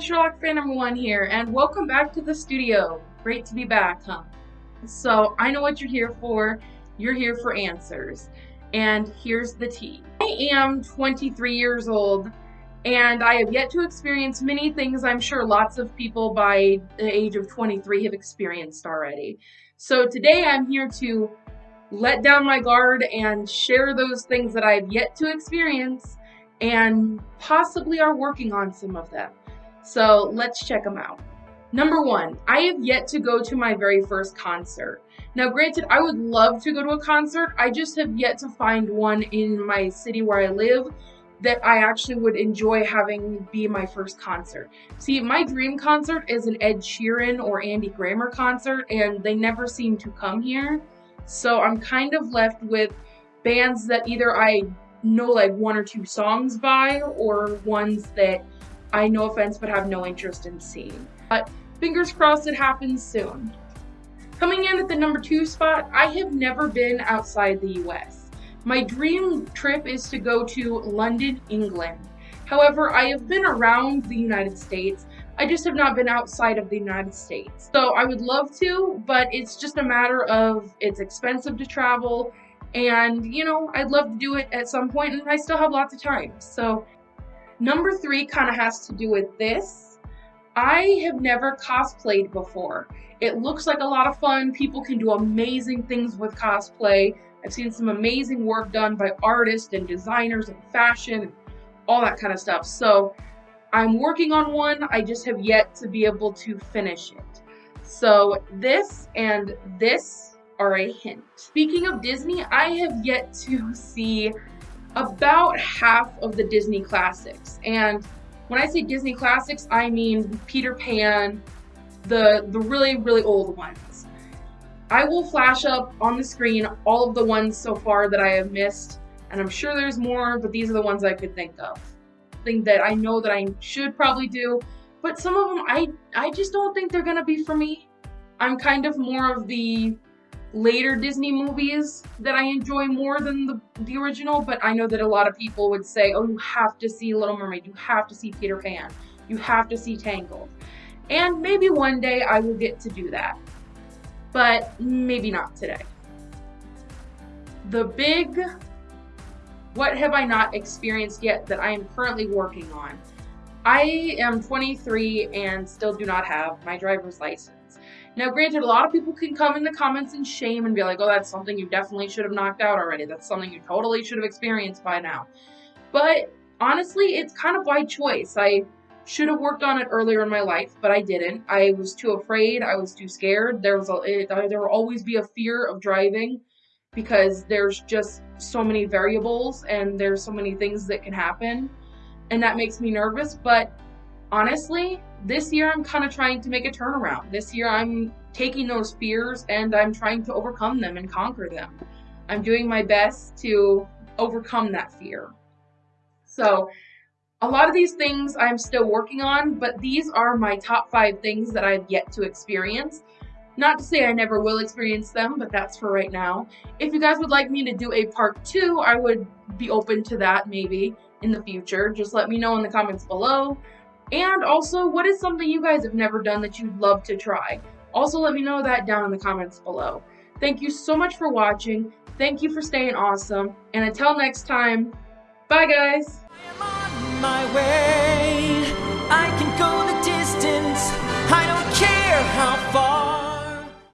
Sherlock number one here, and welcome back to the studio. Great to be back, huh? So, I know what you're here for. You're here for answers. And here's the tea. I am 23 years old, and I have yet to experience many things I'm sure lots of people by the age of 23 have experienced already. So, today I'm here to let down my guard and share those things that I've yet to experience and possibly are working on some of them. So let's check them out. Number one, I have yet to go to my very first concert. Now, granted, I would love to go to a concert. I just have yet to find one in my city where I live that I actually would enjoy having be my first concert. See, my dream concert is an Ed Sheeran or Andy Grammer concert, and they never seem to come here. So I'm kind of left with bands that either I know like one or two songs by or ones that I, no offense, but have no interest in seeing. But fingers crossed it happens soon. Coming in at the number two spot, I have never been outside the US. My dream trip is to go to London, England. However, I have been around the United States. I just have not been outside of the United States. So I would love to, but it's just a matter of it's expensive to travel and, you know, I'd love to do it at some point, and I still have lots of time. So, number three kind of has to do with this. I have never cosplayed before. It looks like a lot of fun. People can do amazing things with cosplay. I've seen some amazing work done by artists and designers and fashion and all that kind of stuff. So, I'm working on one. I just have yet to be able to finish it. So, this and this are a hint. Speaking of Disney, I have yet to see about half of the Disney classics. And when I say Disney classics, I mean Peter Pan, the, the really, really old ones. I will flash up on the screen all of the ones so far that I have missed, and I'm sure there's more, but these are the ones I could think of. Thing that I know that I should probably do, but some of them I I just don't think they're gonna be for me. I'm kind of more of the later Disney movies that I enjoy more than the, the original, but I know that a lot of people would say, oh, you have to see Little Mermaid, you have to see Peter Pan, you have to see Tangled. And maybe one day I will get to do that, but maybe not today. The big what have I not experienced yet that I am currently working on? I am 23 and still do not have my driver's license. Now, granted, a lot of people can come in the comments and shame and be like, oh, that's something you definitely should have knocked out already. That's something you totally should have experienced by now. But honestly, it's kind of by choice. I should have worked on it earlier in my life, but I didn't. I was too afraid. I was too scared. There was a, it, uh, there will always be a fear of driving because there's just so many variables and there's so many things that can happen, and that makes me nervous. But honestly, this year I'm kind of trying to make a turnaround. This year I'm taking those fears and I'm trying to overcome them and conquer them. I'm doing my best to overcome that fear. So, a lot of these things I'm still working on, but these are my top five things that I've yet to experience. Not to say I never will experience them, but that's for right now. If you guys would like me to do a part two, I would be open to that maybe in the future. Just let me know in the comments below. And also, what is something you guys have never done that you'd love to try? Also, let me know that down in the comments below. Thank you so much for watching. Thank you for staying awesome. And until next time, bye guys!